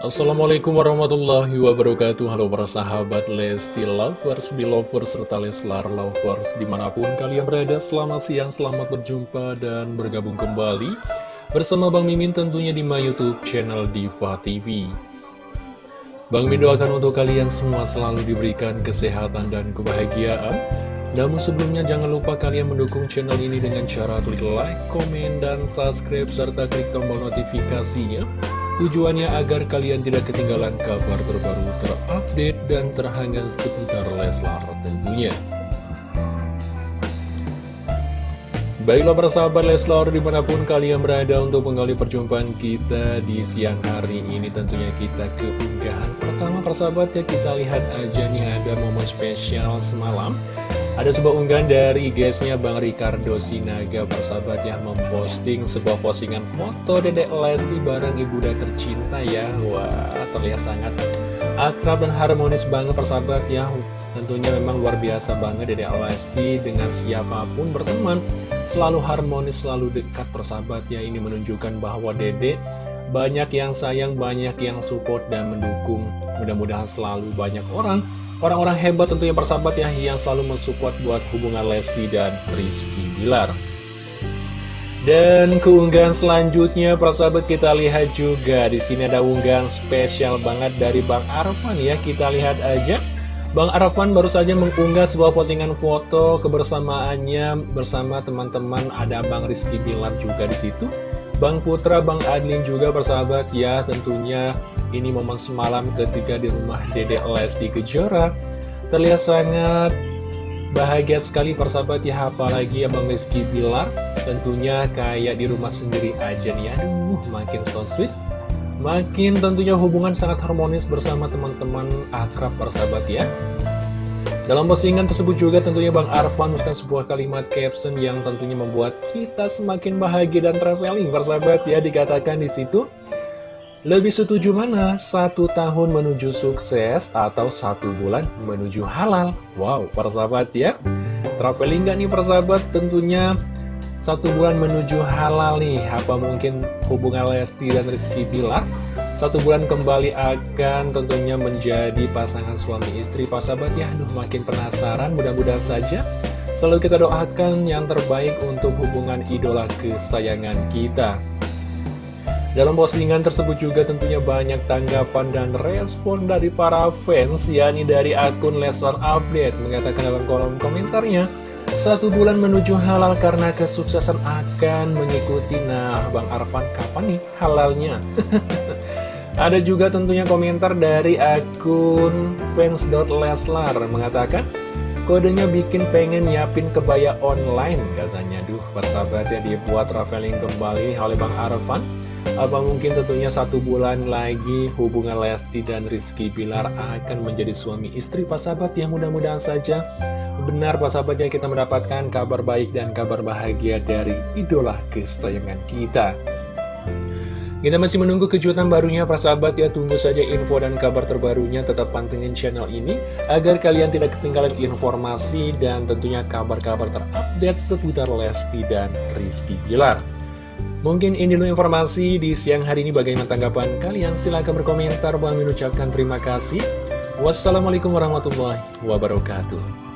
Assalamualaikum warahmatullahi wabarakatuh. Halo para sahabat Lesti Lovers, Belovers, serta Leslar Lovers Di mana pun kalian berada, selamat siang, selamat berjumpa dan bergabung kembali Bersama Bang Mimin tentunya di my youtube channel Diva TV Bang Mimin doakan untuk kalian semua selalu diberikan kesehatan dan kebahagiaan. Namun sebelumnya jangan lupa kalian mendukung channel ini dengan cara klik like, komen, dan subscribe serta klik tombol notifikasinya Tujuannya agar kalian tidak ketinggalan kabar terbaru terupdate dan terhangat seputar Leslar tentunya. Baiklah persahabat Leslar di mana pun kalian berada untuk menggali perjumpaan kita di siang hari ini tentunya kita ke unggahan pertama persahabat ya kita lihat aja nih ada momen spesial semalam ada sebuah unggahan dari guysnya Bang Ricardo Sinaga persahabat yang memposting sebuah postingan foto Dedek Lesti bareng ibunda tercinta ya. Wah terlihat sangat akrab dan harmonis banget persahabat ya. Tentunya memang luar biasa banget Dedek Lesti dengan siapa pun berteman Selalu harmonis, selalu dekat persahabat ya. Ini menunjukkan bahwa Dedek banyak yang sayang, banyak yang support dan mendukung. Mudah-mudahan selalu banyak orang Orang-orang hebat tentunya persahabat ya yang selalu mensupport buat hubungan Lesti dan Rizky Bilar. Dan keunggahan selanjutnya persahabat kita lihat juga di sini ada unggahan spesial banget dari Bang Arfan ya kita lihat aja. Bang Arfan baru saja mengunggah sebuah postingan foto kebersamaannya bersama teman-teman ada Bang Rizky Bilar juga di situ. Bang Putra, Bang Adlin juga persahabat ya tentunya ini momen semalam ketiga di rumah Dede Lesti Kejora. Terlihat sangat bahagia sekali persahabat ya Apalagi Abang Rizky Bilar. Tentunya kayak di rumah sendiri aja nih Aduh makin so sweet Makin tentunya hubungan sangat harmonis bersama teman-teman akrab persahabat ya dalam postingan tersebut juga tentunya Bang Arfan menuliskan sebuah kalimat caption yang tentunya membuat kita semakin bahagia dan traveling persahabat ya dikatakan di situ lebih setuju mana? Satu tahun menuju sukses atau satu bulan menuju halal? Wow, persahabat ya. Traveling gak nih persahabat? Tentunya satu bulan menuju halal nih. Apa mungkin hubungan Lesti dan Rizky Bilar? Satu bulan kembali akan tentunya menjadi pasangan suami istri Persahabat ya, aduh makin penasaran mudah-mudahan saja Selalu kita doakan yang terbaik untuk hubungan idola kesayangan kita dalam postingan tersebut juga tentunya banyak tanggapan dan respon dari para fans, yakni dari akun Leslar Update, mengatakan dalam kolom komentarnya, satu bulan menuju halal karena kesuksesan akan mengikuti. Nah, Bang Arfan kapan nih halalnya? Ada juga tentunya komentar dari akun fans.leslar mengatakan, Kodenya bikin pengen nyiapin kebaya online katanya. Duh, persahabat ya dibuat traveling kembali oleh Bang Arfan. Apa mungkin tentunya satu bulan lagi hubungan Lesti dan Rizky Bilar akan menjadi suami istri Pak Sahabat yang mudah-mudahan saja benar Pak Sahabat ya kita mendapatkan kabar baik dan kabar bahagia dari idola kesayangan kita. Kita masih menunggu kejutan barunya Pak Sahabat ya Tunggu saja info dan kabar terbarunya. Tetap pantengin channel ini Agar kalian tidak ketinggalan informasi Dan tentunya kabar-kabar terupdate Seputar Lesti dan Rizky Bilar. Mungkin ini dulu informasi di siang hari ini. Bagaimana tanggapan kalian? Silahkan berkomentar. Bang mengucapkan terima kasih. Wassalamualaikum warahmatullahi wabarakatuh